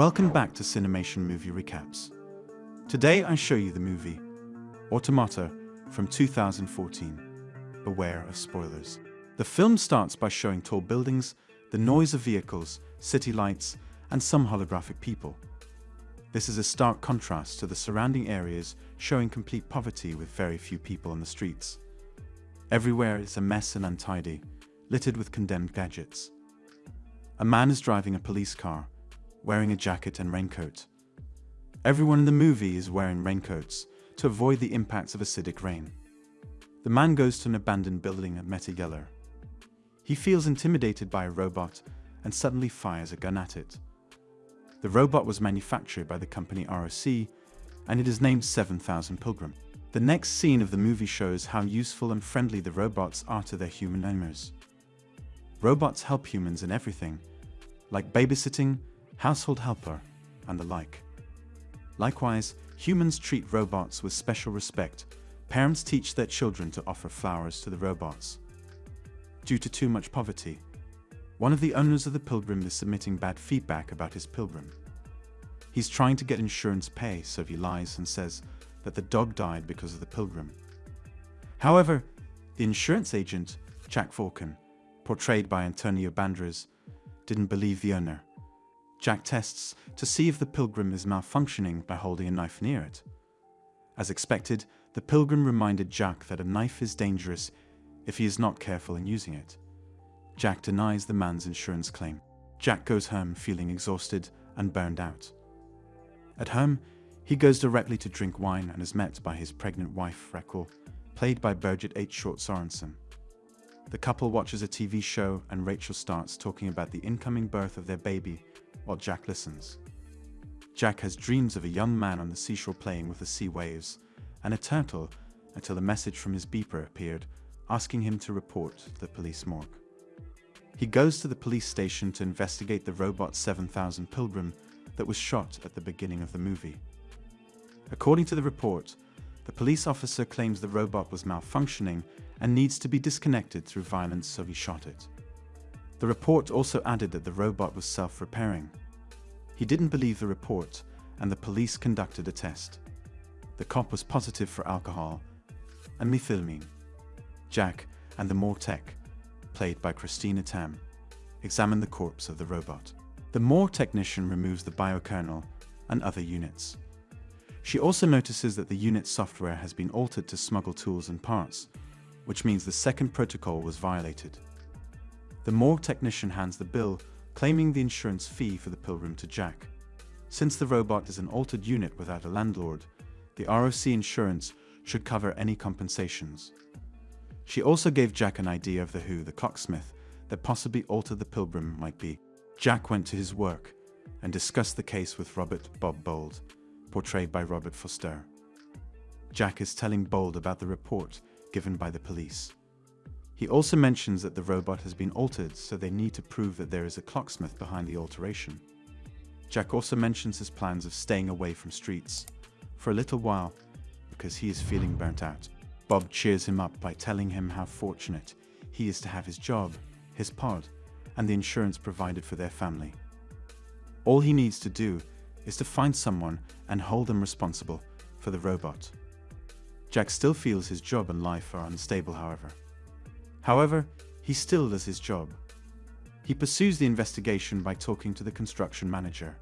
Welcome back to Cinemation Movie Recaps. Today I show you the movie Automata from 2014. Beware of spoilers. The film starts by showing tall buildings, the noise of vehicles, city lights, and some holographic people. This is a stark contrast to the surrounding areas showing complete poverty with very few people on the streets. Everywhere is a mess and untidy, littered with condemned gadgets. A man is driving a police car, wearing a jacket and raincoat. Everyone in the movie is wearing raincoats to avoid the impacts of acidic rain. The man goes to an abandoned building at Meta Yeller. He feels intimidated by a robot and suddenly fires a gun at it. The robot was manufactured by the company ROC and it is named 7000 Pilgrim. The next scene of the movie shows how useful and friendly the robots are to their human owners. Robots help humans in everything, like babysitting, household helper, and the like. Likewise, humans treat robots with special respect. Parents teach their children to offer flowers to the robots. Due to too much poverty, one of the owners of the Pilgrim is submitting bad feedback about his Pilgrim. He's trying to get insurance pay, so he lies and says that the dog died because of the Pilgrim. However, the insurance agent, Jack Falcon, portrayed by Antonio Banderas, didn't believe the owner. Jack tests to see if the Pilgrim is malfunctioning by holding a knife near it. As expected, the Pilgrim reminded Jack that a knife is dangerous if he is not careful in using it. Jack denies the man's insurance claim. Jack goes home feeling exhausted and burned out. At home, he goes directly to drink wine and is met by his pregnant wife, Raquel, played by Birgitte Hjort Sørensen. The couple watches a TV show and Rachel starts talking about the incoming birth of their baby while Jack listens. Jack has dreams of a young man on the seashore playing with the sea waves and a turtle until a message from his beeper appeared asking him to report to the police morgue. He goes to the police station to investigate the robot 7000 Pilgrim that was shot at the beginning of the movie. According to the report, the police officer claims the robot was malfunctioning and needs to be disconnected through violence so he shot it. The report also added that the robot was self-repairing. He didn't believe the report and the police conducted a test. The cop was positive for alcohol and methylamine. Jack and the Mortech, played by Christina Tam, examine the corpse of the robot. The Moore technician removes the biokernel and other units. She also notices that the unit's software has been altered to smuggle tools and parts, which means the second protocol was violated. The Moore technician hands the bill, claiming the insurance fee for the Pilgrim to Jack. Since the robot is an altered unit without a landlord, the ROC insurance should cover any compensations. She also gave Jack an idea of the who the clocksmith that possibly altered the Pilgrim might be. Jack went to his work and discussed the case with Robert Bob Bold, portrayed by Robert Forster. Jack is telling Bold about the report given by the police. He also mentions that the robot has been altered, so they need to prove that there is a clocksmith behind the alteration. Jack also mentions his plans of staying away from streets for a little while because he is feeling burnt out. Bob cheers him up by telling him how fortunate he is to have his job, his pod, and the insurance provided for their family. All he needs to do is to find someone and hold them responsible for the robot. Jack still feels his job and life are unstable, however. However, he still does his job. He pursues the investigation by talking to the construction manager,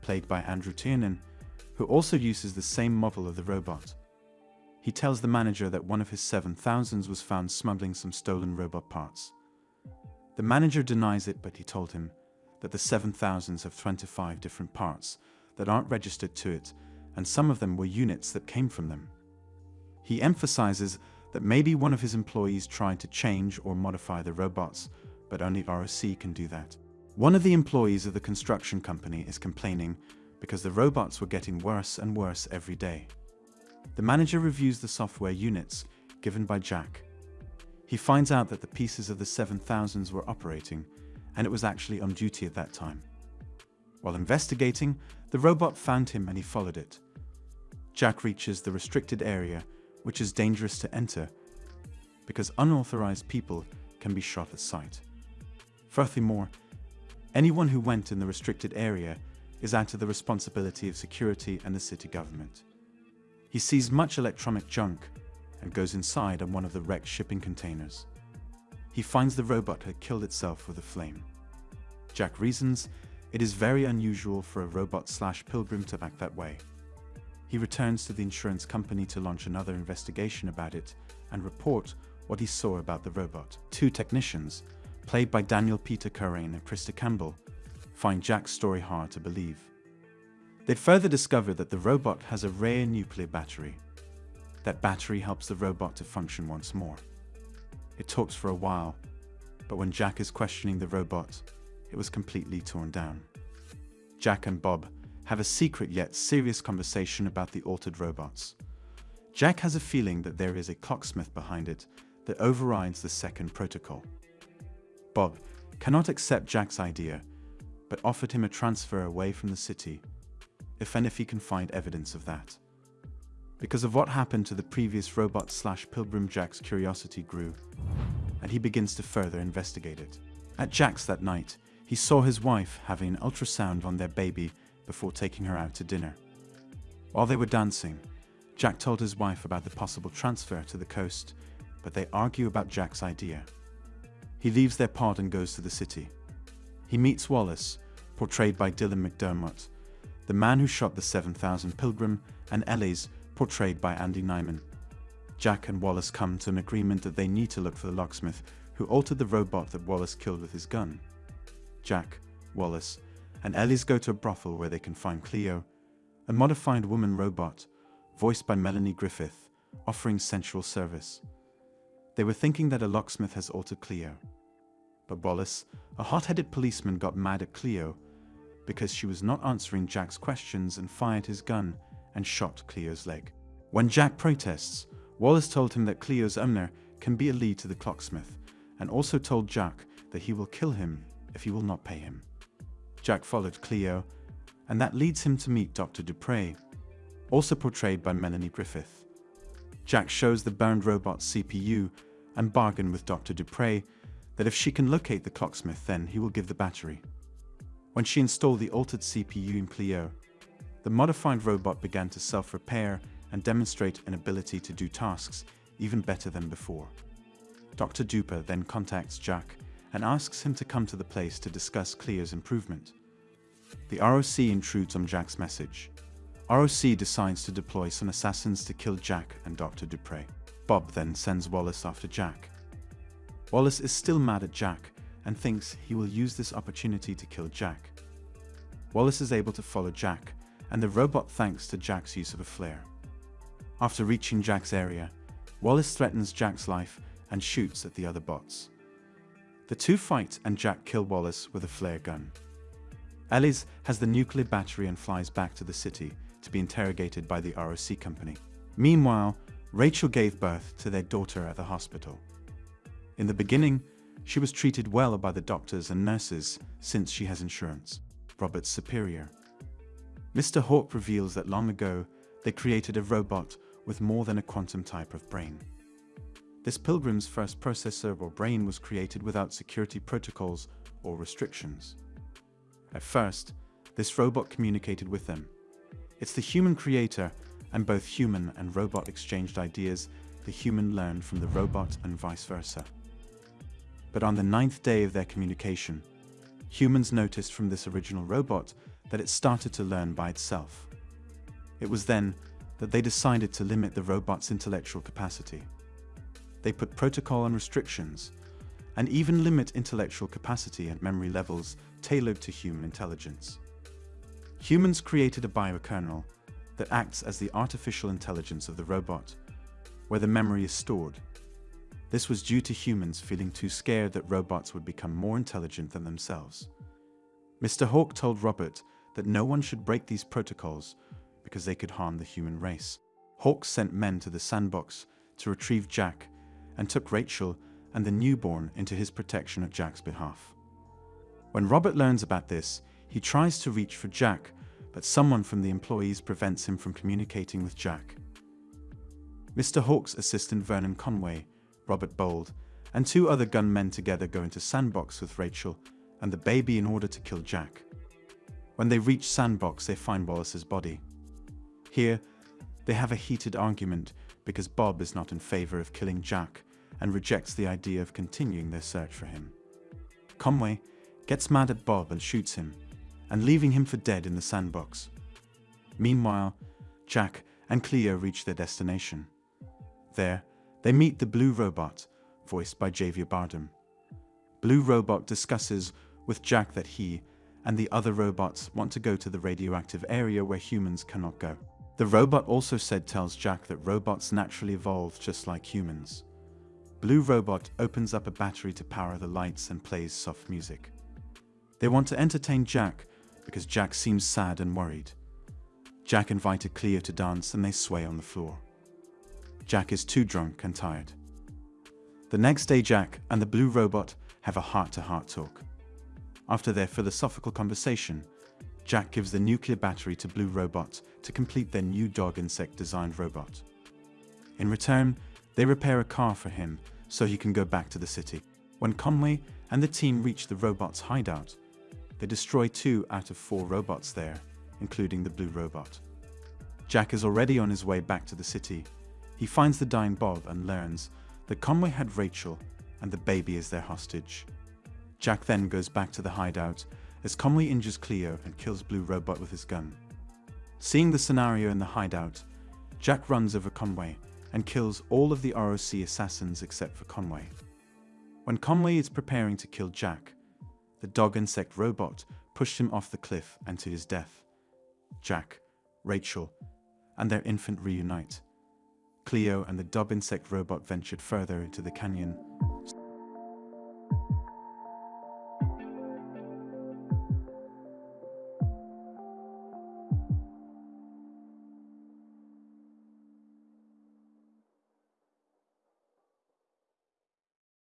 played by Andrew Tiernan, who also uses the same model of the robot. He tells the manager that one of his 7000s was found smuggling some stolen robot parts. The manager denies it, but he told him that the 7000s have 25 different parts that aren't registered to it, and some of them were units that came from them. He emphasizes that maybe one of his employees tried to change or modify the robots, but only ROC can do that. One of the employees of the construction company is complaining because the robots were getting worse and worse every day. The manager reviews the software units given by Jack. He finds out that the pieces of the 7000s were operating, and it was actually on duty at that time. While investigating, the robot found him and he followed it. Jack reaches the restricted area which is dangerous to enter because unauthorized people can be shot at sight. Furthermore, anyone who went in the restricted area is out of the responsibility of security and the city government. He sees much electronic junk and goes inside on one of the wrecked shipping containers. He finds the robot had killed itself with a flame. Jack reasons it is very unusual for a robot slash pilgrim to act that way. He returns to the insurance company to launch another investigation about it and report what he saw about the robot. Two technicians, played by Daniel Peter Curran and Krista Campbell, find Jack's story hard to believe. They'd further discover that the robot has a rare nuclear battery. That battery helps the robot to function once more. It talks for a while, but when Jack is questioning the robot, it was completely torn down. Jack and Bob have a secret yet serious conversation about the altered robots. Jack has a feeling that there is a clocksmith behind it that overrides the second protocol. Bob cannot accept Jack's idea, but offered him a transfer away from the city, if and if he can find evidence of that. Because of what happened to the previous robot slash pilgrim Jack's curiosity grew, and he begins to further investigate it. At Jack's that night, he saw his wife having an ultrasound on their baby before taking her out to dinner. While they were dancing, Jack told his wife about the possible transfer to the coast, but they argue about Jack's idea. He leaves their pod and goes to the city. He meets Wallace, portrayed by Dylan McDermott, the man who shot the 7000 Pilgrim, and Ellis, portrayed by Andy Nyman. Jack and Wallace come to an agreement that they need to look for the locksmith who altered the robot that Wallace killed with his gun. Jack, Wallace, and Ellis go to a brothel where they can find Cleo, a modified woman robot, voiced by Melanie Griffith, offering sensual service. They were thinking that a locksmith has altered Cleo. But Wallace, a hot-headed policeman got mad at Cleo because she was not answering Jack's questions and fired his gun and shot Cleo's leg. When Jack protests, Wallace told him that Cleo's owner can be a lead to the clocksmith and also told Jack that he will kill him if he will not pay him. Jack followed Cleo, and that leads him to meet Dr. Dupre, also portrayed by Melanie Griffith. Jack shows the burned robot's CPU and bargain with Dr. Dupre that if she can locate the clocksmith then he will give the battery. When she installed the altered CPU in Cleo, the modified robot began to self-repair and demonstrate an ability to do tasks even better than before. Dr. Dupre then contacts Jack and asks him to come to the place to discuss Cleo's improvement. The ROC intrudes on Jack's message. ROC decides to deploy some assassins to kill Jack and Dr. Dupre. Bob then sends Wallace after Jack. Wallace is still mad at Jack and thinks he will use this opportunity to kill Jack. Wallace is able to follow Jack, and the robot thanks to Jack's use of a flare. After reaching Jack's area, Wallace threatens Jack's life and shoots at the other bots. The two fight and Jack kill Wallace with a flare gun. Ellis has the nuclear battery and flies back to the city to be interrogated by the ROC company. Meanwhile, Rachel gave birth to their daughter at the hospital. In the beginning, she was treated well by the doctors and nurses since she has insurance. Robert's superior. Mr. Hawk reveals that long ago, they created a robot with more than a quantum type of brain. This pilgrim's first processor or brain was created without security protocols or restrictions. At first, this robot communicated with them. It's the human creator, and both human and robot exchanged ideas the human learned from the robot and vice versa. But on the ninth day of their communication, humans noticed from this original robot that it started to learn by itself. It was then that they decided to limit the robot's intellectual capacity. They put protocol and restrictions, and even limit intellectual capacity and memory levels tailored to human intelligence. Humans created a biokernel that acts as the artificial intelligence of the robot, where the memory is stored. This was due to humans feeling too scared that robots would become more intelligent than themselves. Mr. Hawk told Robert that no one should break these protocols because they could harm the human race. Hawk sent men to the sandbox to retrieve Jack and took Rachel and the newborn into his protection at Jack's behalf. When Robert learns about this, he tries to reach for Jack, but someone from the employees prevents him from communicating with Jack. Mr. Hawk's assistant Vernon Conway, Robert Bold, and two other gunmen together go into Sandbox with Rachel and the baby in order to kill Jack. When they reach Sandbox, they find Wallace's body. Here, they have a heated argument because Bob is not in favor of killing Jack and rejects the idea of continuing their search for him. Conway gets mad at Bob and shoots him, and leaving him for dead in the sandbox. Meanwhile, Jack and Cleo reach their destination. There, they meet the Blue Robot, voiced by Javier Bardem. Blue Robot discusses with Jack that he and the other robots want to go to the radioactive area where humans cannot go. The robot also said tells Jack that robots naturally evolve just like humans. Blue Robot opens up a battery to power the lights and plays soft music. They want to entertain Jack because Jack seems sad and worried. Jack invited Cleo to dance and they sway on the floor. Jack is too drunk and tired. The next day Jack and the Blue Robot have a heart-to-heart -heart talk. After their philosophical conversation, Jack gives the nuclear battery to Blue Robot to complete their new dog insect designed robot. In return, they repair a car for him so he can go back to the city. When Conway and the team reach the robot's hideout, they destroy two out of four robots there, including the blue robot. Jack is already on his way back to the city. He finds the dying Bob and learns that Conway had Rachel and the baby is their hostage. Jack then goes back to the hideout as Conway injures Cleo and kills Blue Robot with his gun. Seeing the scenario in the hideout, Jack runs over Conway and kills all of the ROC assassins except for Conway. When Conway is preparing to kill Jack, the dog insect robot pushed him off the cliff and to his death. Jack, Rachel, and their infant reunite. Cleo and the dub insect robot ventured further into the canyon,